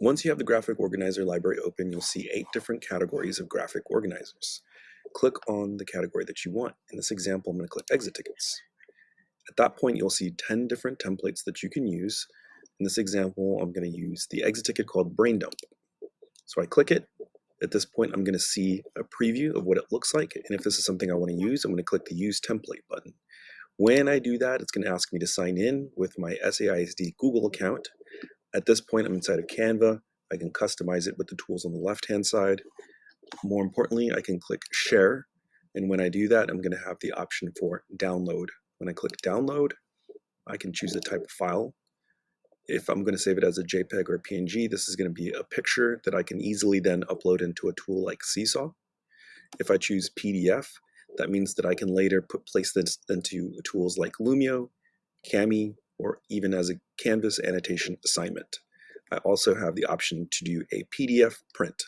Once you have the graphic organizer library open, you'll see eight different categories of graphic organizers. Click on the category that you want. In this example, I'm going to click exit tickets. At that point, you'll see 10 different templates that you can use. In this example, I'm going to use the exit ticket called brain dump. So I click it. At this point, I'm going to see a preview of what it looks like. And if this is something I want to use, I'm going to click the use template button. When I do that, it's going to ask me to sign in with my SAISD Google account. At this point, I'm inside of Canva. I can customize it with the tools on the left-hand side. More importantly, I can click share. And when I do that, I'm going to have the option for download. When I click download, I can choose the type of file. If I'm going to save it as a JPEG or a PNG, this is going to be a picture that I can easily then upload into a tool like Seesaw. If I choose PDF, that means that I can later put place this into tools like Lumio, Kami, or even as a Canvas annotation assignment. I also have the option to do a PDF print.